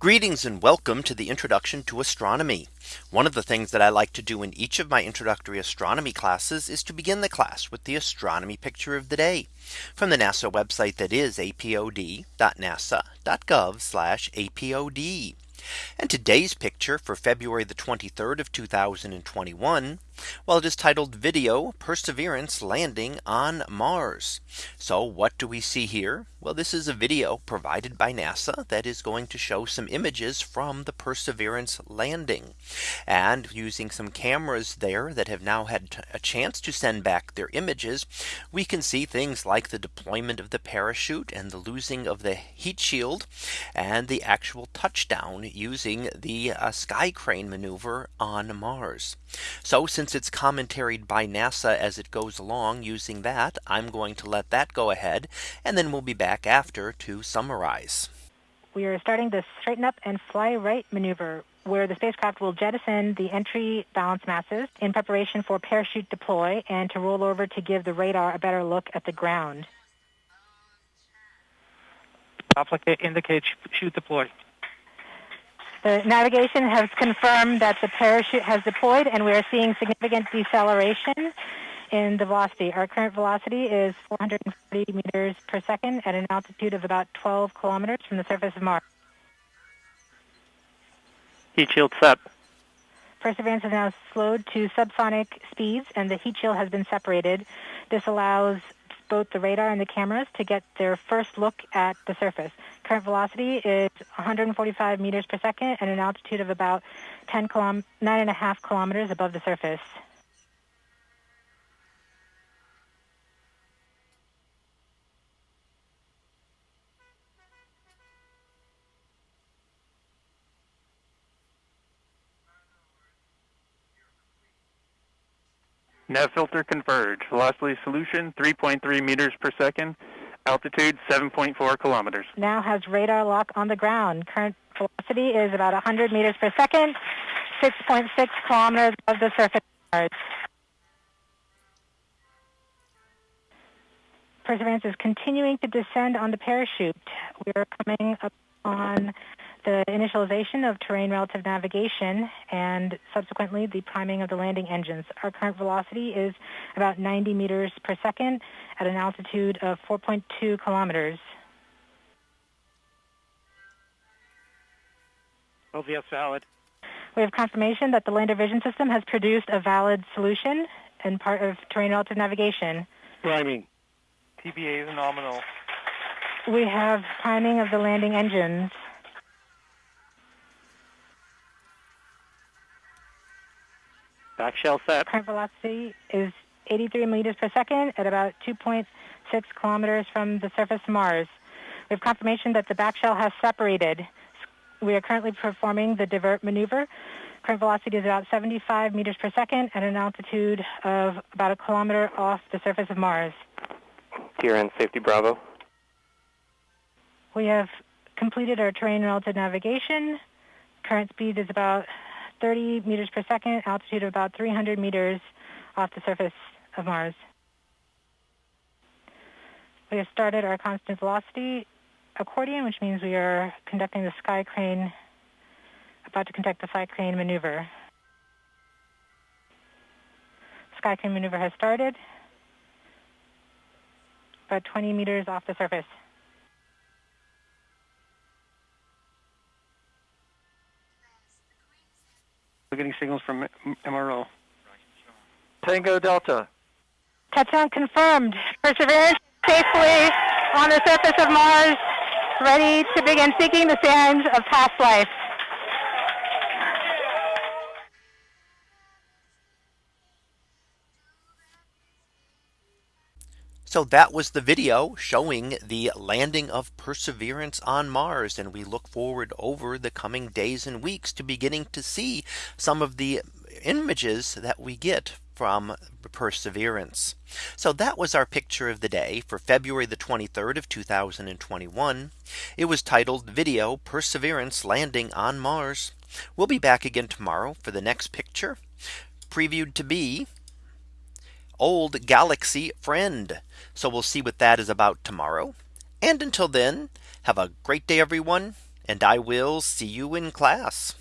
Greetings and welcome to the introduction to astronomy. One of the things that I like to do in each of my introductory astronomy classes is to begin the class with the astronomy picture of the day from the NASA website that is apod.nasa.gov apod. And today's picture for February the 23rd of 2021. Well, it is titled video Perseverance landing on Mars. So what do we see here? Well, this is a video provided by NASA that is going to show some images from the Perseverance landing and using some cameras there that have now had a chance to send back their images. We can see things like the deployment of the parachute and the losing of the heat shield and the actual touchdown using the uh, sky crane maneuver on Mars. So since it's commentaried by NASA as it goes along using that, I'm going to let that go ahead and then we'll be back after to summarize. We are starting the straighten up and fly right maneuver where the spacecraft will jettison the entry balance masses in preparation for parachute deploy and to roll over to give the radar a better look at the ground. Applicate indicate chute deploy. The navigation has confirmed that the parachute has deployed and we are seeing significant deceleration in the velocity. Our current velocity is 440 meters per second at an altitude of about 12 kilometers from the surface of Mars. Heat shield set. Perseverance has now slowed to subsonic speeds and the heat shield has been separated. This allows both the radar and the cameras to get their first look at the surface. Current velocity is 145 meters per second at an altitude of about 10 kilom- 9.5 kilometers above the surface. Nav filter converge. Velocity solution 3.3 meters per second. Altitude 7.4 kilometers. Now has radar lock on the ground. Current velocity is about 100 meters per second, 6.6 kilometers above the surface Perseverance is continuing to descend on the parachute. We are coming up on the initialization of terrain relative navigation and subsequently the priming of the landing engines. Our current velocity is about 90 meters per second at an altitude of 4.2 kilometers. LVS valid. We have confirmation that the lander vision system has produced a valid solution and part of terrain relative navigation. Priming. TBA is nominal. We have priming of the landing engines. Back shell set. Current velocity is 83 meters per second at about 2.6 kilometers from the surface of Mars. We have confirmation that the back shell has separated. We are currently performing the divert maneuver. Current velocity is about 75 meters per second at an altitude of about a kilometer off the surface of Mars. TRN Safety Bravo. We have completed our terrain relative navigation. Current speed is about 30 meters per second, altitude of about 300 meters off the surface of Mars. We have started our constant velocity accordion, which means we are conducting the sky crane, about to conduct the sky crane maneuver. Sky crane maneuver has started, about 20 meters off the surface. We're getting signals from MRO. Tango Delta. Touchdown confirmed. Perseverance safely on the surface of Mars, ready to begin seeking the sands of past life. So that was the video showing the landing of Perseverance on Mars. And we look forward over the coming days and weeks to beginning to see some of the images that we get from Perseverance. So that was our picture of the day for February the 23rd of 2021. It was titled video Perseverance landing on Mars. We'll be back again tomorrow for the next picture previewed to be old galaxy friend. So we'll see what that is about tomorrow. And until then, have a great day, everyone, and I will see you in class.